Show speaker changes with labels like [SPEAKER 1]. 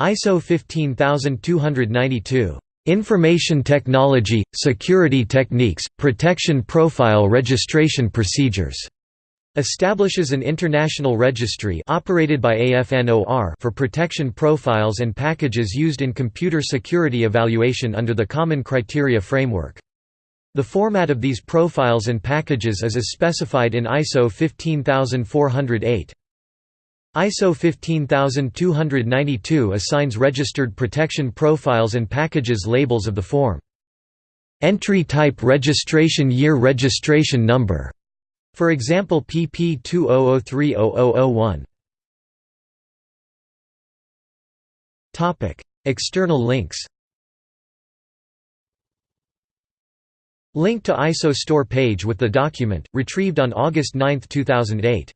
[SPEAKER 1] ISO 15292. Information Technology, Security Techniques, Protection Profile Registration Procedures. Establishes an international registry operated by AFNOR for protection profiles and packages used in computer security evaluation under the Common Criteria Framework. The format of these profiles and packages is as specified in ISO 15408. ISO 15292 assigns registered protection profiles and packages labels of the form. Entry type registration year registration number. For example PP 20030001. Topic: External links. Link to ISO store page with the document retrieved on August 9, 2008.